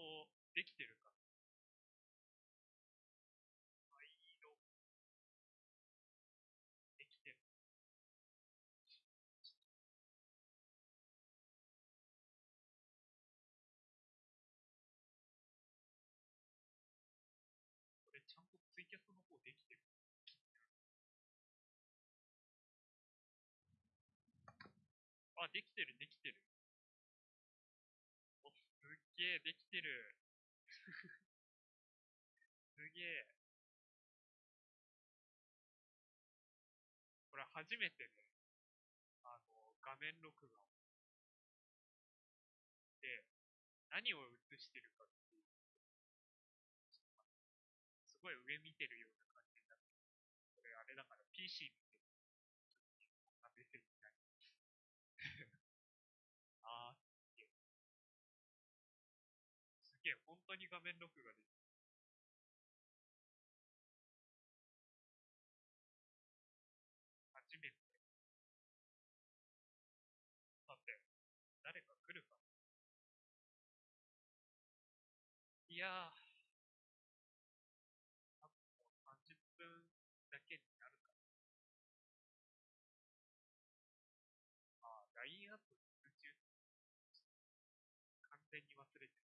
とできてるか。灰色。できてる。これちゃんとツイキャスの方できてる。あ、できてる、できてる。げえ、できてる。すげえ。これ初めてね、あの、画面録画。で、何を映してるかっていう。すごい上見てるような感じになって。これあれだから PC 見当に画面録画できる。初めて。さて、誰か来るかいやー、多分もう30分だけになるかな。あ、LINE アップ通知完全に忘れてま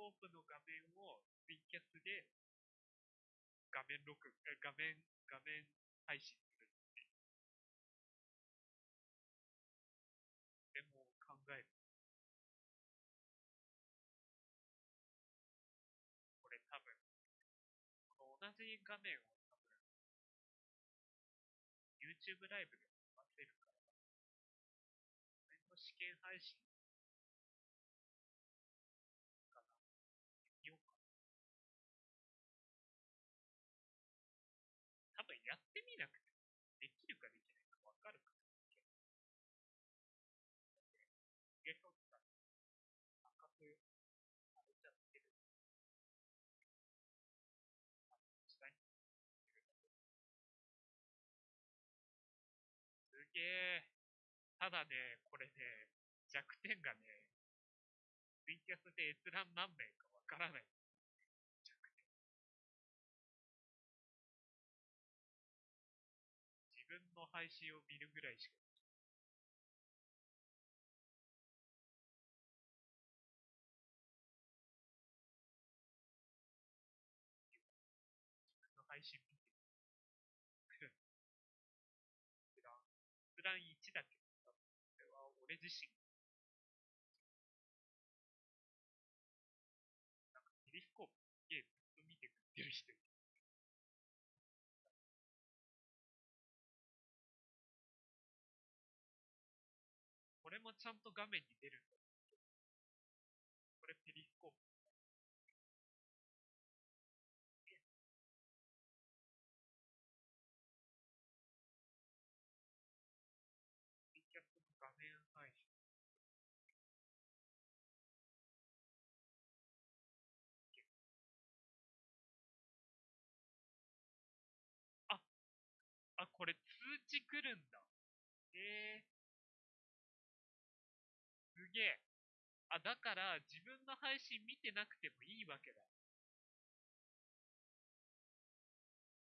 ペリスコープの画面をツイキャスで画面録、え画面、画面配信するっていう。でも考える。これ多分、この同じ画面を多分、YouTube ライブでも出せるから、これの試験配信すげえ。ただね、これね、弱点がね、ツイキャスで閲覧何名かわからない。弱点。自分の配信を見るぐらいしか閲覧1だけど、これは俺自身なんかペリスコープすげえずっと見てくれてる人いる。これもちゃんと画面に出るんだけど。これペリスコーこれ通知来るんだ。ええー。すげえ。あ、だから自分の配信見てなくてもいいわけだ。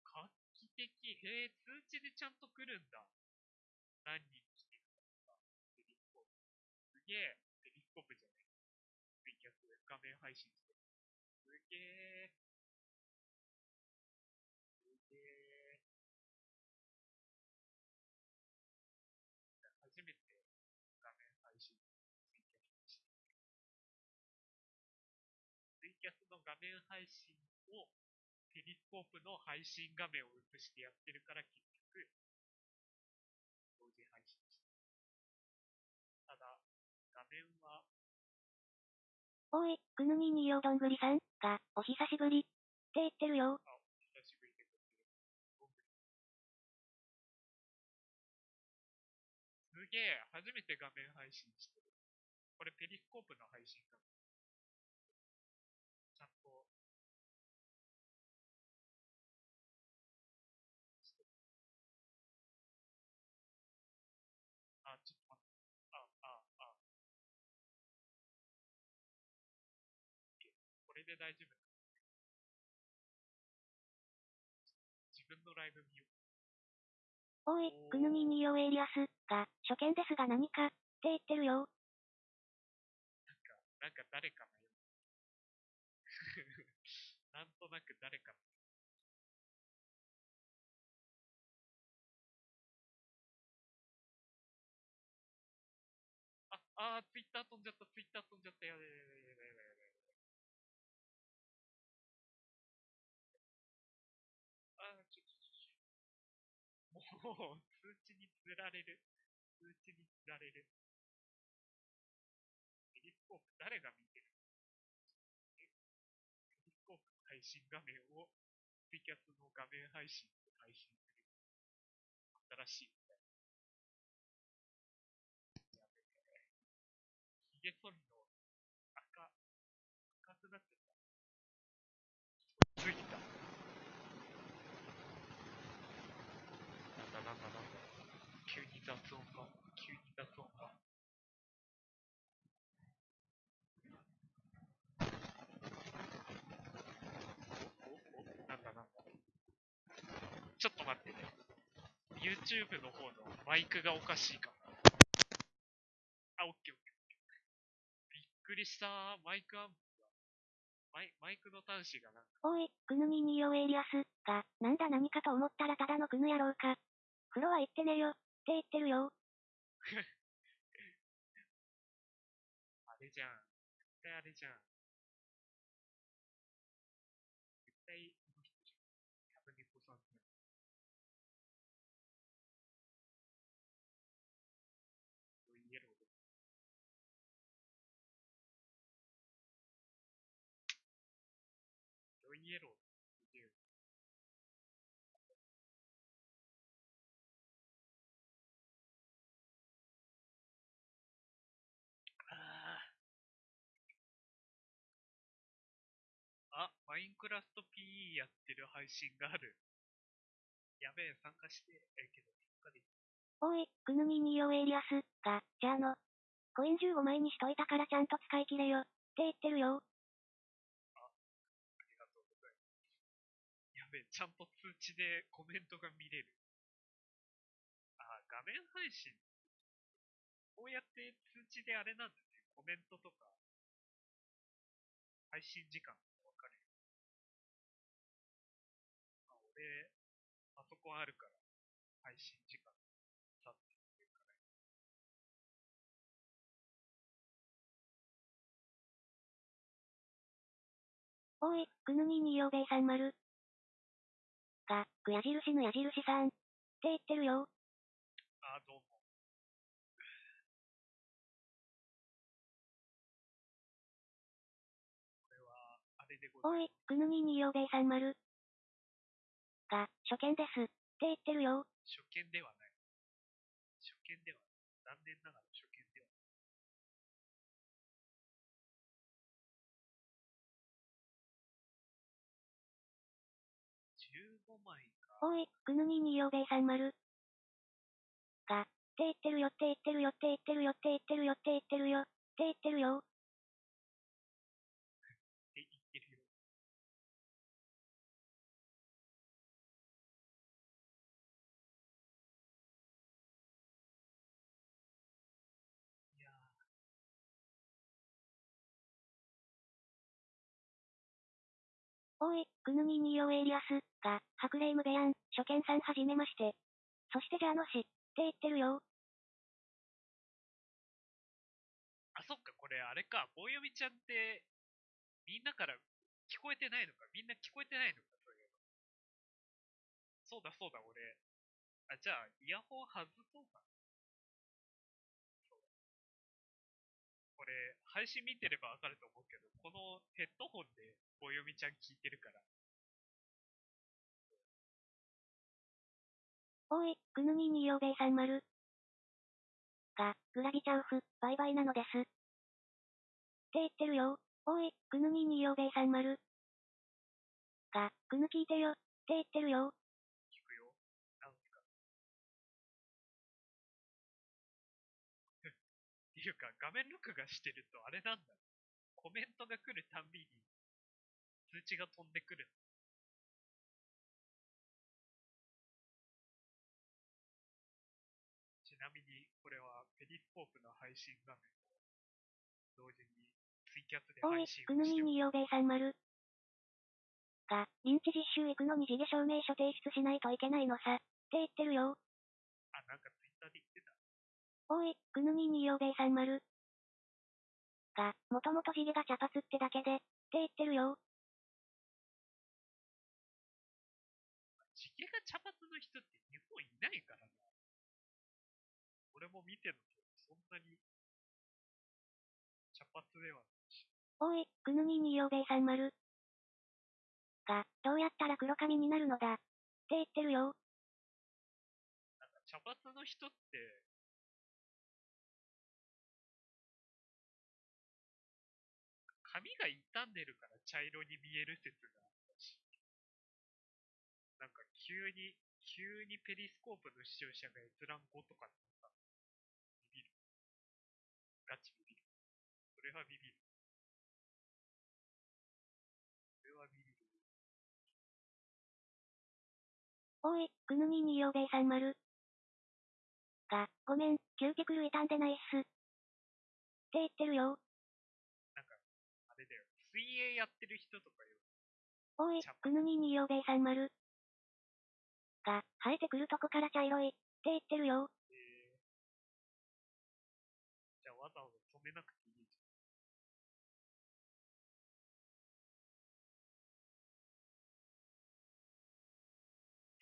画期的。へえ、通知でちゃんと来るんだ。何人来てるかとか。ペリコープ。すげえ。ペリコープじゃない。ツイキャス画面配信してる。すげえ。画面配信をペリスコープの配信画面を映してやってるから結局、同時配信してる。ただ、画面は、おい、くぬみによどんぐりさんが、お久しぶり。って言ってるよ。あ、久しぶりでございます。すげえ、初めて画面配信してる。これペリスコープの配信画面。で大丈夫だ。自分のライブ見よう。おい、グヌミニオエリアスが、初見ですが何か、って言ってるよ。なんか、なんか誰かのよ。なんとなく誰かの。あ、あー、ツイッター飛んじゃった、ツイッター飛んじゃった、やべやべやべ もう、通知につられる。通知につられる。ペリスコープ誰が見てる？えペリスコープの配信画面をツイキャスの画面配信で配信する。新しいみたいな。やべえ。ヒゲ剃りの赤、赤くなっちゃった。ついた。なんだなんだなんだ。急に雑音が、急に雑音が。おおなんだなんだ。ちょっと待ってね。YouTube の方のマイクがおかしいかも。あ、オッケーオッ。びっくりしたマイクアンプが。マイマイクの端子がなんか、おい、グヌミニオエリアスが、なんだ何かと思ったらただのグヌ野郎か。風呂は行ってねよ、って言ってるよ。あれじゃん。絶対あれじゃん。ロイエローっていう。ああ、マインクラフト PE やってる配信がある。やべえ、参加して、え、けど、参加できおい、グヌミニオエリアスが、じゃあの、コイン15枚にしといたからちゃんと使い切れよ、って言ってるよ。ちゃんと通知でコメントが見れる。あ、画面配信。こうやって通知であれなんだね。コメントとか、配信時間がわかるよ。あ、俺、パソコンあるから、配信時間、さって言うから。おい、グヌミニオベイさん丸。が、く矢印の矢印さん。って言ってるよ。あ、どうも。これは、あれでございます。おい、グヌミニオベイさん丸。が、初見です。って言ってるよ。初見ではおい、グヌミニオベイさん丸。が、って言ってるよって言ってるよって言ってるよって言ってるよって言ってるよって言ってるよ。おい、グヌミニオエリアスが、ハクレイムベヤン、初見さんはじめまして。そしてじゃあのし、って言ってるよ。あ、そっか、これあれか、棒読みちゃんって、みんなから聞こえてないのかみんな聞こえてないのかそういうの。そうだそうだ、俺。あ、じゃあ、イヤホン外そうかな。れ、配信見てればわかると思うけど、このヘッドホンで棒読みちゃん聞いてるから。おい、グヌミニオベイさん丸。が、グラギちゃうふ、バイバイなのです。って言ってるよ。おい、グヌミニオベイさん丸。が、グヌ聞いてよ。って言ってるよ。画面録画してるとあれなんだ。コメントが来るたんびに、通知が飛んでくる。ちなみに、これはペリスコープの配信画面を同時にツイキャスでおい配信、をしておんによべいさん丸。が、臨時実習行くのに地毛証明書提出しないといけないのさ。って言ってるよ。あ、なんかツイッターで言ってた。おい、ぐぬみんによべいさん丸。が、もともと地毛が茶髪ってだけで、って言ってるよ。地毛が茶髪の人って日本いないからな。俺も見てると、そんなに茶髪ではないし。おい、ぐぬみんによべいさん丸。が、どうやったら黒髪になるのだ。って言ってるよ。なんか茶髪の人って、が傷んでるから茶色に見える説があったし、なんか急に、急にペリスコープの視聴者が閲覧5とかになったビビる。ガチビビる。それはビビる。それはビビる。おい、ぐぬみによべいさん丸。が、ごめん、キューティクル傷んでないっす。って言ってるよ。やってる人とかよ。おい茶、ぐぬみんによべいさん丸。が、生えてくるとこから茶色い。って言ってるよ。えー、じゃあわざわざ染めなくていいじゃん。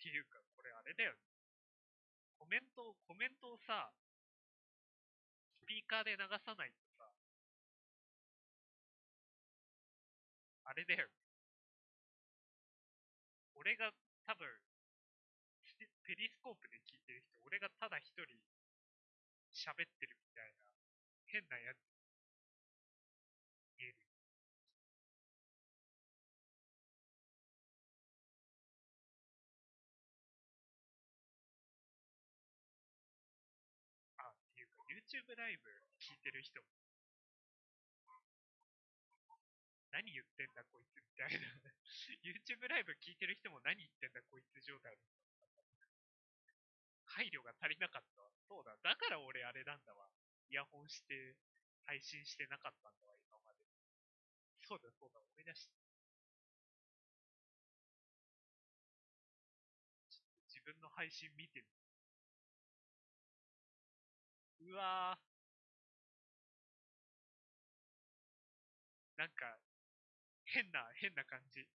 っていうか、これあれだよね。コメントを、コメントをさ、スピーカーで流さないとあれだよ。俺が多分、ペペリスコープで聞いてる人、俺がただ一人喋ってるみたいな変なやつ見える。あ、っていうか YouTube ライブ聞いてる人も何言ってんだこいつみたいな YouTube ライブ聞いてる人も何言ってんだこいつ状態だった配慮が足りなかった。そうだ。だから俺あれなんだわ。イヤホンして配信してなかったんだわ、今まで。そうだそうだ、思い出した。自分の配信見てみうわぁ。なんか、変な、変な感じ。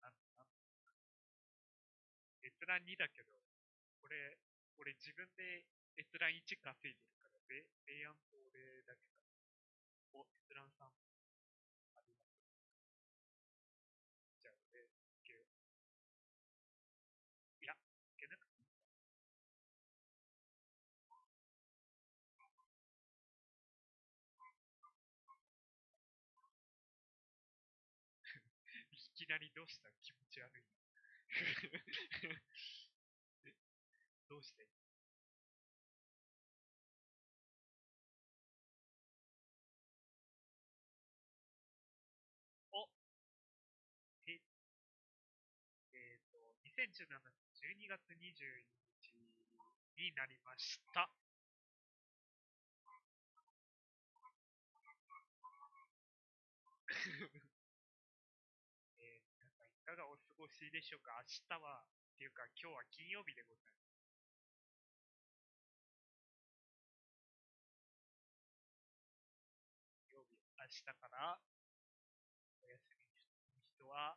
なんなん閲覧2だけど、これ、俺自分で閲覧1稼いでるから、で、レイアンと俺だけだ。お、閲覧3。きなりどうした気持ち悪いな。どうして？おへえっ、と、2017年12月22日になりました。えー皆さんいかがお過ごしでしょうか？明日は、っていうか今日は金曜日でございます。曜日、明日からお休みの人は、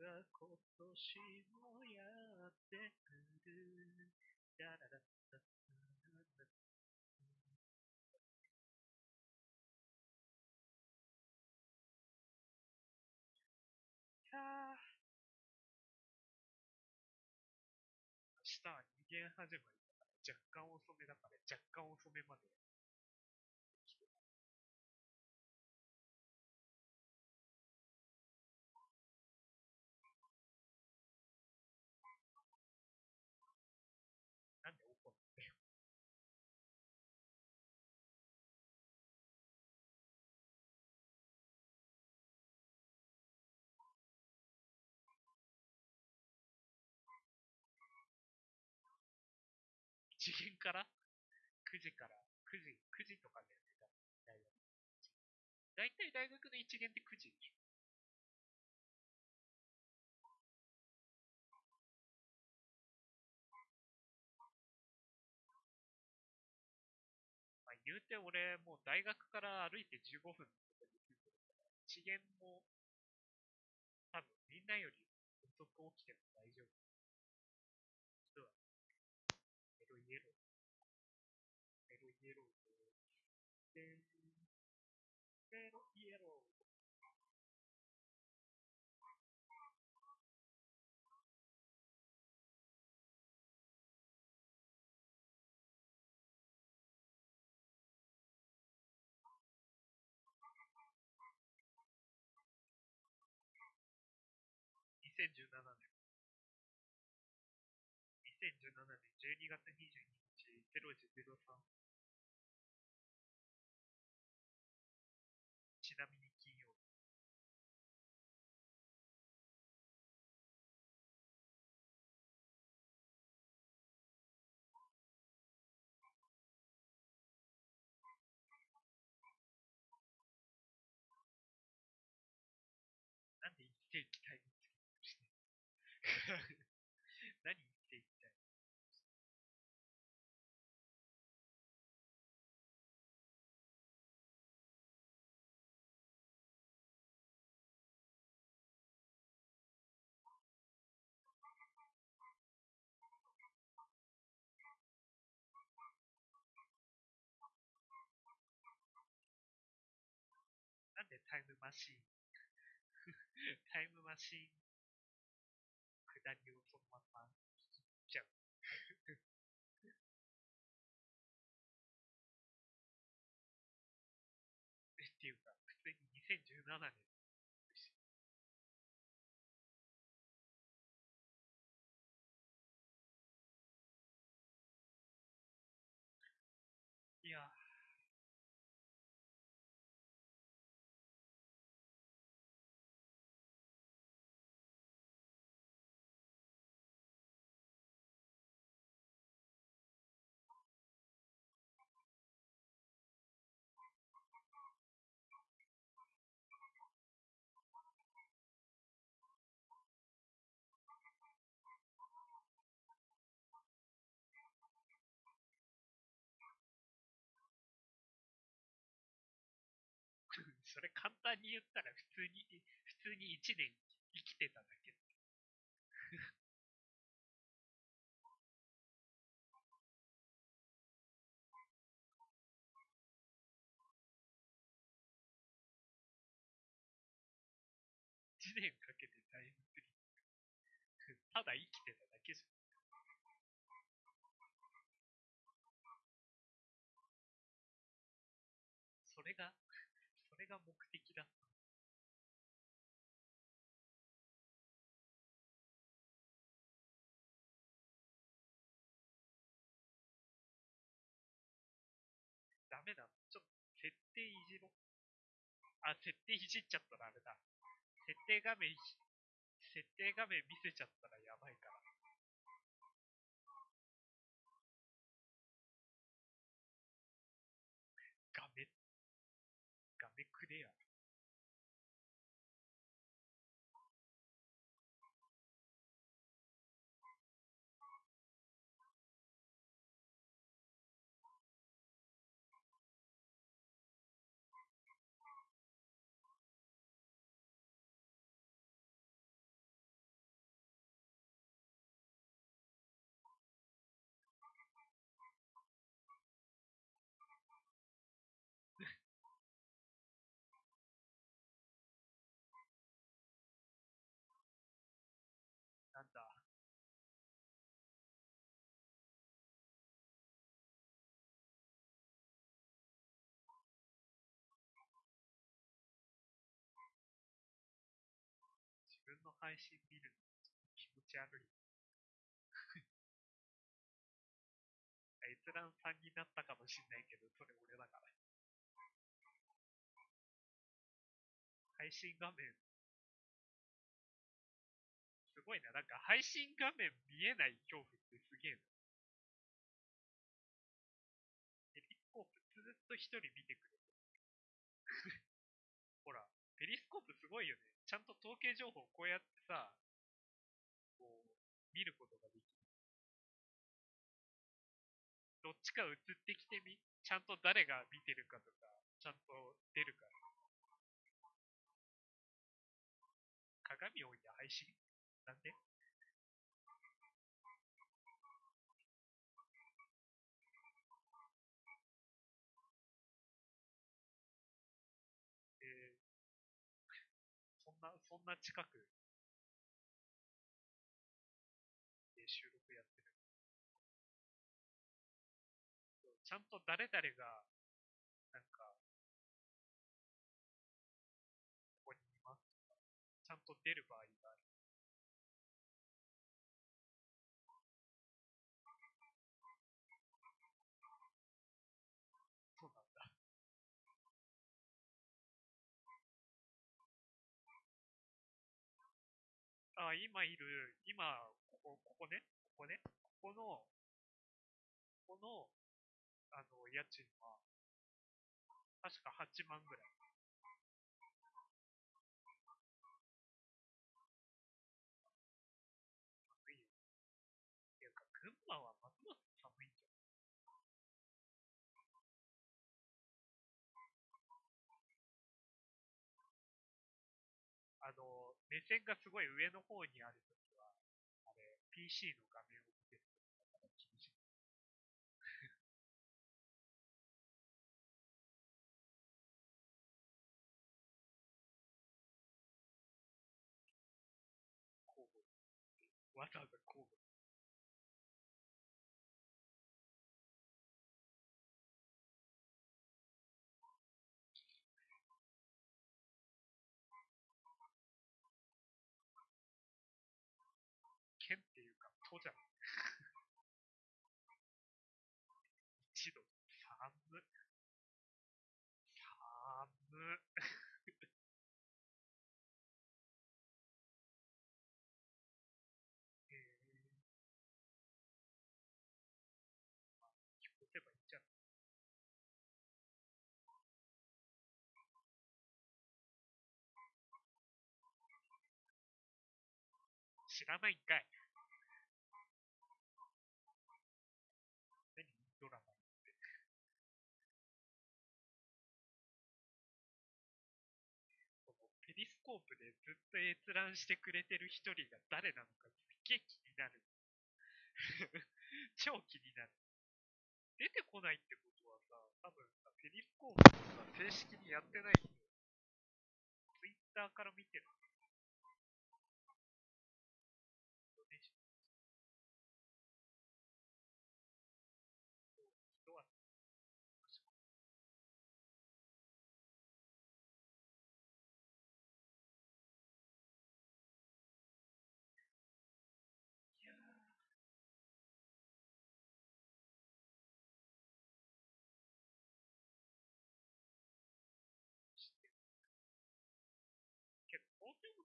が今年もやってくる。ララララ明日は2限始まりだから、若干遅めだから、若干遅めまで一限から ?9 時から、9時、9時とかでやってた大学。だいたい大学の一限って9時でしょ。まあ、言うて俺、もう大学から歩いて15分とこに住んでるから、一限も、多分みんなより遅く起きても大丈夫。2017年。2017年12月22日、0時03。分の 何一世紀タイムなんでタイムマシーン？タイムマシーン。下りをそのまま聞簡単に言ったら普通に、普通に1年生きてただけ。1年かけてタイムスリップ。ただ生きてただけじゃん。それが、それが目メだ。ちょっと、設定いじろ。あ、設定いじっちゃったらあれだ。設定画面、設定画面見せちゃったらやばいから。配信見るの気持ち悪い。閲覧さんになったかもしんないけど、それ俺だから。配信画面、すごいな。なんか配信画面見えない恐怖ってすげえな。ペリスコープずっと一人見てくれてる。ほら、ペリスコープすごいよね。ちゃんと統計情報をこうやってさ、こう、見ることができる。どっちか映ってきてみ、ちゃんと誰が見てるかとか、ちゃんと出るから。鏡を置いて配信？なんで？な、近くで収録やってる。ちゃんと誰々が、なんか、ここにいますとか、ちゃんと出る場合あ、今いる、今、ここ、ここね、ここね、ここの、ここの、あの、家賃は、確か8万ぐらい。寒い目線がすごい上の方にあるときは、あれ、PC の画面を県っていうか、都じゃん。知らないんかい。何ドラマ？って。このペリスコープでずっと閲覧してくれてる一人が誰なのかすっげえ気になる。超気になる。出てこないってことはさ、多分さ、ペリスコープをさ、正式にやってない人、ツイッターから見てる。人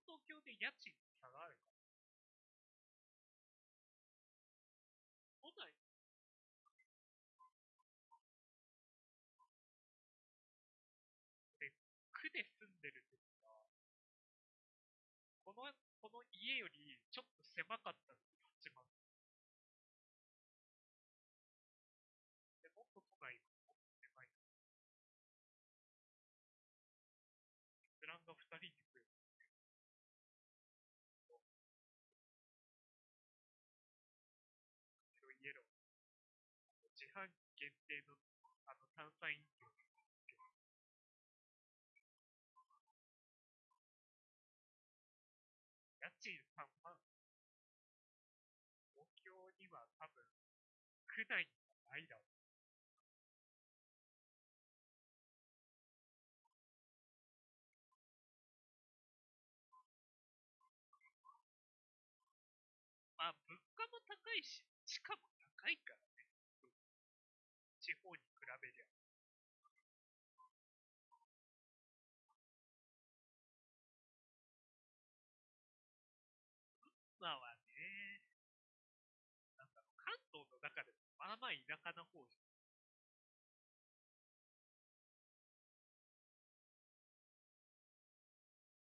東京で家賃差があるから。都内、で、区で住んでる時は、この、この家よりちょっと狭かったんです、8万。で、もっと都内が自販機限定のあの炭酸飲料。家賃3万。東京には多分、区内にはないだろう。まあ、物価も高いし、地価も高いから。地方に比べりゃ。まあはね、なんだろう、関東の中でもまあまあ田舎な方じゃん。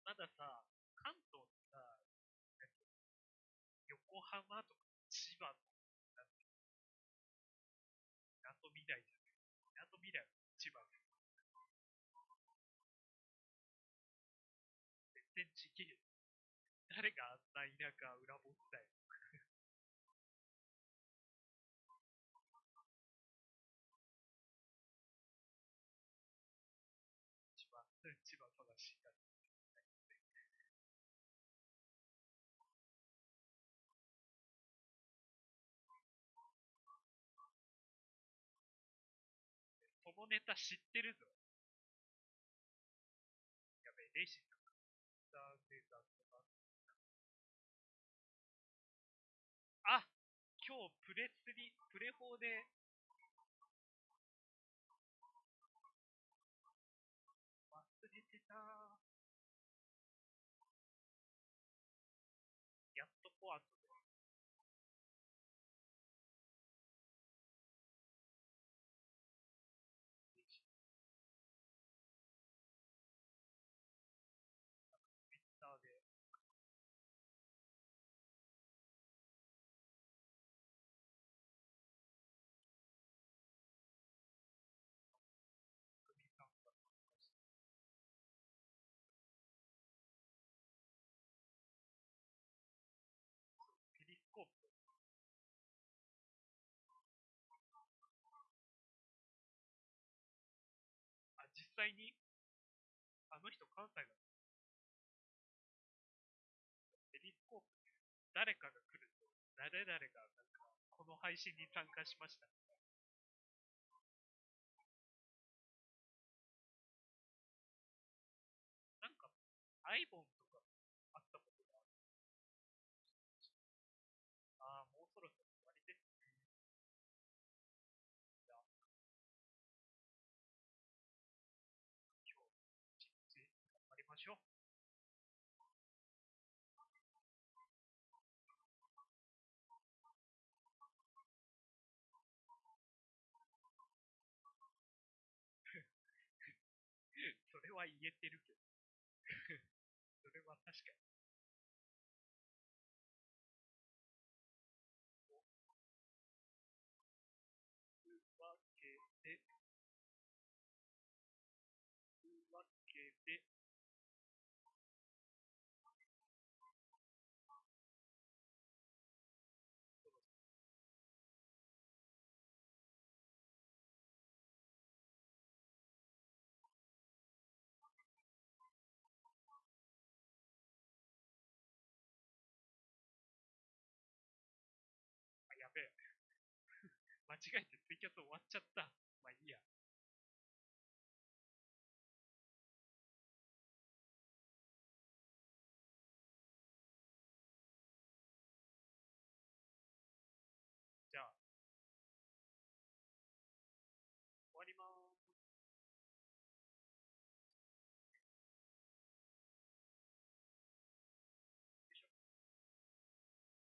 まださ、関東ってさ、横浜とか千葉とか、なんて港未来じゃない。港未来は千葉で。全然ちげえ。誰があんな田舎裏持ったよ。千葉、千葉正しいな。そのネタ知ってるぞ。やべえ、レイシープレスリ、プレフォーで、際に、あの人関西だ。エリスコープで誰かが来ると、誰々がなんか、この配信に参加しました。なんか、アイボンは言えてるけど。それは確かに。というわけで、べえ。間違えてツイキャス終わっちゃった。まあいいや。